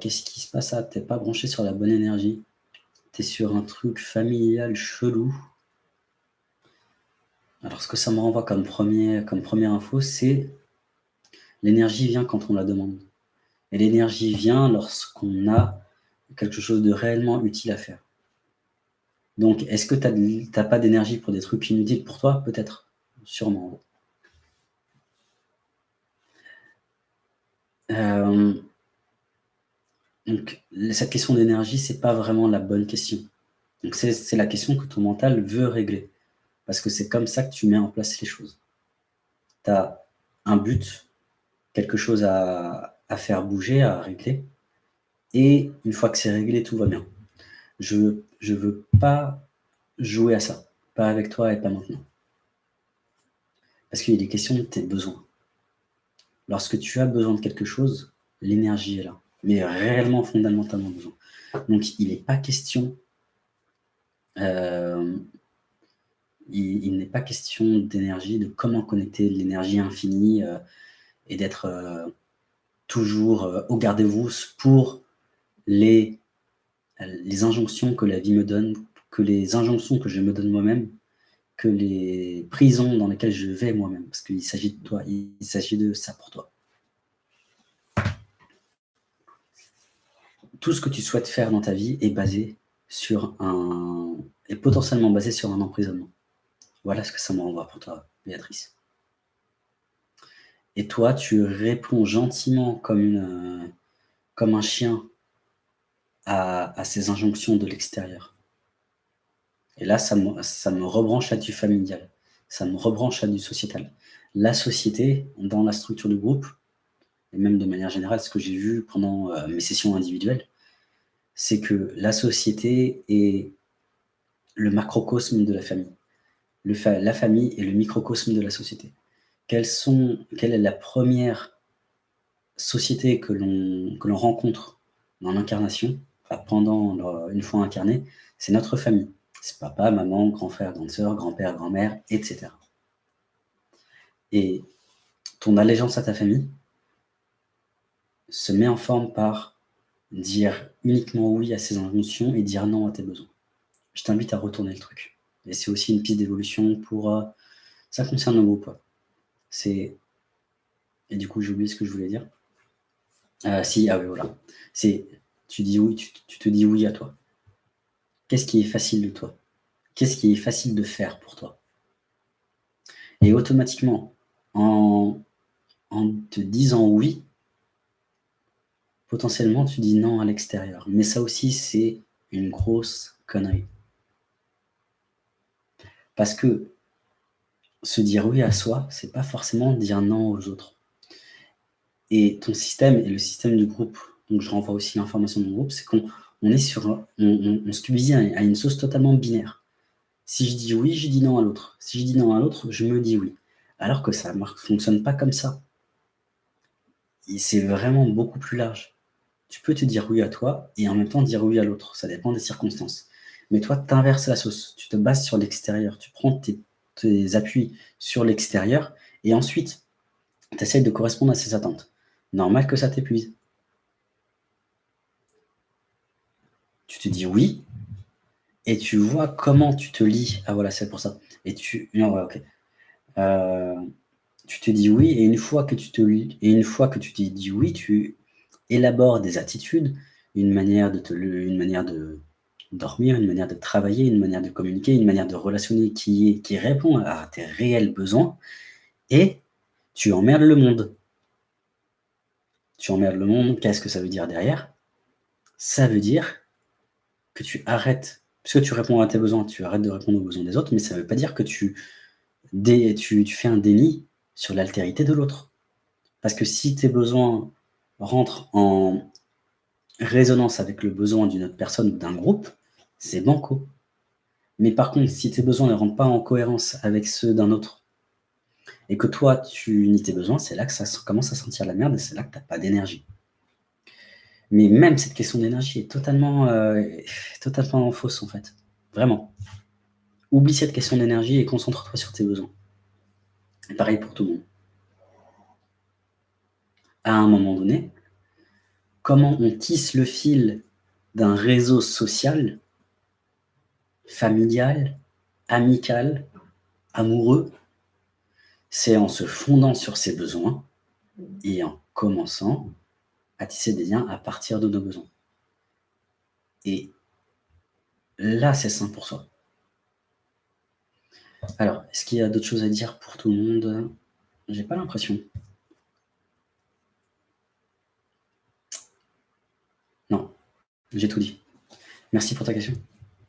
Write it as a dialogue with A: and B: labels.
A: qu'est-ce qui se passe là? T'es pas branché sur la bonne énergie. Tu es sur un truc familial chelou. Alors, ce que ça me renvoie comme, comme première info, c'est l'énergie vient quand on la demande. Et l'énergie vient lorsqu'on a quelque chose de réellement utile à faire. Donc, est-ce que tu n'as pas d'énergie pour des trucs inutiles pour toi? Peut-être. Sûrement. Euh, donc, cette question d'énergie, ce n'est pas vraiment la bonne question. C'est la question que ton mental veut régler. Parce que c'est comme ça que tu mets en place les choses. Tu as un but, quelque chose à, faire bouger, à régler. Et une fois que c'est réglé, tout va bien. Je ne veux pas jouer à ça. Pas avec toi et pas maintenant. Parce qu'il est question de tes besoins. Lorsque tu as besoin de quelque chose, l'énergie est là. Mais réellement, fondamentalement besoin. Donc, il n'est pas question... Euh, il, n'est pas question d'énergie, de comment connecter l'énergie infinie euh, et d'être euh, toujours au garde-vous pour les, les injonctions que la vie me donne, que les injonctions que je me donne moi-même, que les prisons dans lesquelles je vais moi-même, parce qu'il s'agit de toi, il s'agit de ça pour toi. Tout ce que tu souhaites faire dans ta vie est basé sur un... est potentiellement basé sur un emprisonnement. Voilà ce que ça me renvoie pour toi, Béatrice. Et toi, tu réponds gentiment comme, un chien à, ces injonctions de l'extérieur. Et là, ça me, ça me rebranche à du familial, ça me rebranche à du sociétal. La société, dans la structure du groupe, et même de manière générale, ce que j'ai vu pendant euh, mes sessions individuelles, c'est que la société est le macrocosme de la famille. Le la famille est le microcosme de la société. Quelle est la première société que l'on rencontre dans l'incarnation, pendant une fois incarné, c'est notre famille. C'est papa, maman, grand frère, grande sœur, grand-père, grand-mère, etc. Et ton allégeance à ta famille se met en forme par dire uniquement oui à ses injonctions et dire non à tes besoins. Je t'invite à retourner le truc. Et c'est aussi une piste d'évolution pour... Euh, ça concerne le groupe. C'est... Et du coup, j'ai oublié ce que je voulais dire. Euh, si, ah oui, voilà. C'est... Tu dis oui, tu te dis oui à toi. Qu'est-ce qui est facile de toi? Qu'est-ce qui est facile de faire pour toi? Et automatiquement, en, en te disant oui, potentiellement tu dis non à l'extérieur. Mais ça aussi, c'est une grosse connerie. Parce que se dire oui à soi, c'est pas forcément dire non aux autres. Et ton système et le système du groupe, donc je renvoie aussi l'information du groupe, c'est qu'on on est sur, on, on, se subit à une sauce totalement binaire. Si je dis oui, je dis non à l'autre. Si je dis non à l'autre, je me dis oui. Alors que ça ne fonctionne pas comme ça. C'est vraiment beaucoup plus large. Tu peux te dire oui à toi et en même temps dire oui à l'autre. Ça dépend des circonstances. Mais toi, tu inverses la sauce. Tu te bases sur l'extérieur. Tu prends tes, appuis sur l'extérieur et ensuite, tu essayes de correspondre à ses attentes. Normal que ça t'épuise. tu te dis oui, et tu vois comment tu te lis. Ah voilà, c'est pour ça. Et tu... Non, ok. Euh, tu te dis oui, et une fois que tu te et une fois que tu te dis oui, tu élabores des attitudes, une manière de te, une manière de dormir, une manière de travailler, une manière de communiquer, une manière de relationner qui, qui répond à tes réels besoins, et tu emmerdes le monde. Tu emmerdes le monde, qu'est-ce que ça veut dire derrière? Ça veut dire que tu arrêtes, puisque tu réponds à tes besoins, tu arrêtes de répondre aux besoins des autres, mais ça ne veut pas dire que tu, tu, fais un déni sur l'altérité de l'autre. Parce que si tes besoins rentrent en résonance avec le besoin d'une autre personne ou d'un groupe, c'est banco. Mais par contre, si tes besoins ne rentrent pas en cohérence avec ceux d'un autre, et que toi, tu nies tes besoins, c'est là que ça commence à sentir la merde et c'est là que tu n'as pas d'énergie. Mais même cette question d'énergie est totalement, euh, totalement fausse, en fait. Vraiment. Oublie cette question d'énergie et concentre-toi sur tes besoins. Pareil pour tout le monde. À un moment donné, comment on tisse le fil d'un réseau social, familial, amical, amoureux, c'est en se fondant sur ses besoins et en commençant à tisser des liens à partir de nos besoins. Et là, c'est sain pour soi. Alors, est-ce qu'il y a d'autres choses à dire pour tout le monde? J'ai pas l'impression. Non, j'ai tout dit. Merci pour ta question.